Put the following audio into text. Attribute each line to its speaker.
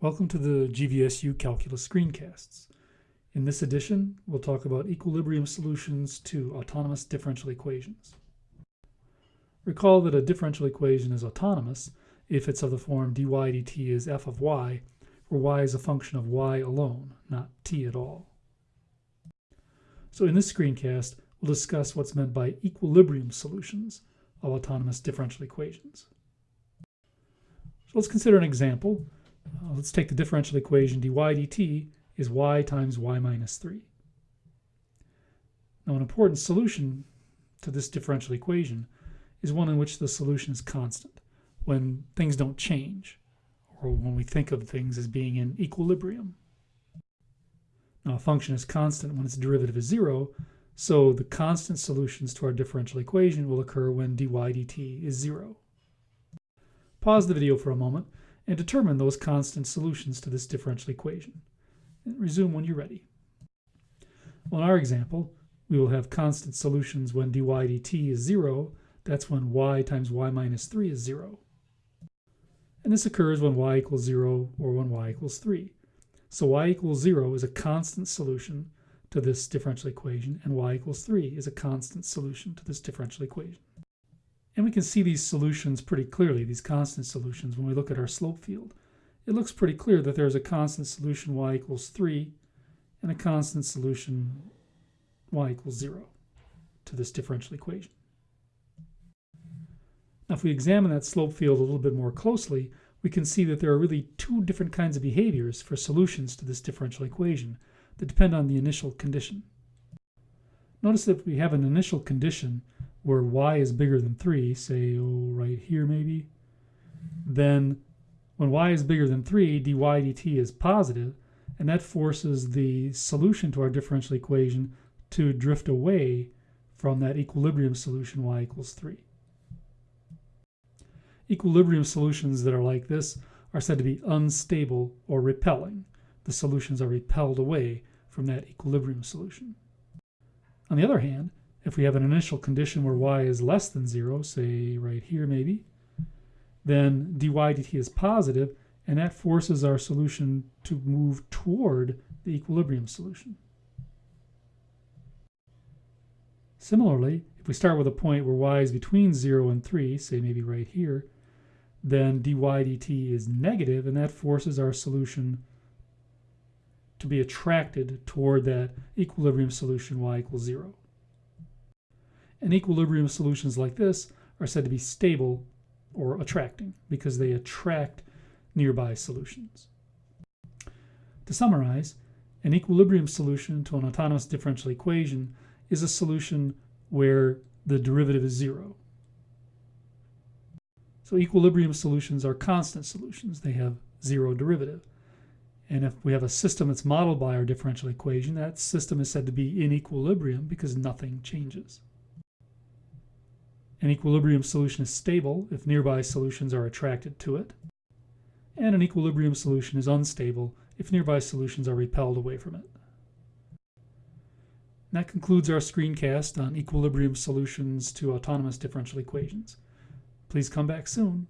Speaker 1: Welcome to the GVSU Calculus screencasts. In this edition, we'll talk about equilibrium solutions to autonomous differential equations. Recall that a differential equation is autonomous if it's of the form dy dt is f of y, where y is a function of y alone, not t at all. So in this screencast, we'll discuss what's meant by equilibrium solutions of autonomous differential equations. So let's consider an example let's take the differential equation dy dt is y times y minus 3. Now an important solution to this differential equation is one in which the solution is constant, when things don't change, or when we think of things as being in equilibrium. Now a function is constant when its derivative is zero, so the constant solutions to our differential equation will occur when dy dt is zero. Pause the video for a moment and determine those constant solutions to this differential equation. And resume when you're ready. Well, in our example, we will have constant solutions when dy dt is 0. That's when y times y minus 3 is 0. And this occurs when y equals 0 or when y equals 3. So y equals 0 is a constant solution to this differential equation, and y equals 3 is a constant solution to this differential equation. And we can see these solutions pretty clearly, these constant solutions, when we look at our slope field. It looks pretty clear that there's a constant solution y equals 3 and a constant solution y equals 0 to this differential equation. Now if we examine that slope field a little bit more closely, we can see that there are really two different kinds of behaviors for solutions to this differential equation that depend on the initial condition. Notice that we have an initial condition where y is bigger than 3, say, oh, right here maybe, then when y is bigger than 3, dy dt is positive, and that forces the solution to our differential equation to drift away from that equilibrium solution y equals 3. Equilibrium solutions that are like this are said to be unstable or repelling. The solutions are repelled away from that equilibrium solution. On the other hand, if we have an initial condition where y is less than 0, say right here maybe, then dy dt is positive, and that forces our solution to move toward the equilibrium solution. Similarly, if we start with a point where y is between 0 and 3, say maybe right here, then dy dt is negative, and that forces our solution to be attracted toward that equilibrium solution y equals 0. And equilibrium solutions like this are said to be stable or attracting because they attract nearby solutions. To summarize, an equilibrium solution to an autonomous differential equation is a solution where the derivative is zero. So equilibrium solutions are constant solutions. They have zero derivative. And if we have a system that's modeled by our differential equation, that system is said to be in equilibrium because nothing changes. An equilibrium solution is stable if nearby solutions are attracted to it. And an equilibrium solution is unstable if nearby solutions are repelled away from it. And that concludes our screencast on equilibrium solutions to autonomous differential equations. Please come back soon.